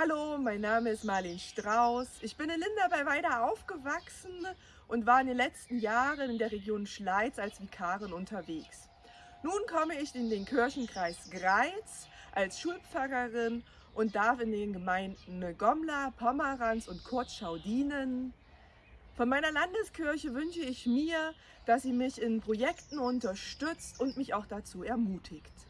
Hallo, mein Name ist Marlene Strauß. Ich bin in Linda bei Weida aufgewachsen und war in den letzten Jahren in der Region Schleiz als Vikarin unterwegs. Nun komme ich in den Kirchenkreis Greiz als Schulpfarrerin und darf in den Gemeinden Gomla, Pomeranz und Kurzschau dienen. Von meiner Landeskirche wünsche ich mir, dass sie mich in Projekten unterstützt und mich auch dazu ermutigt.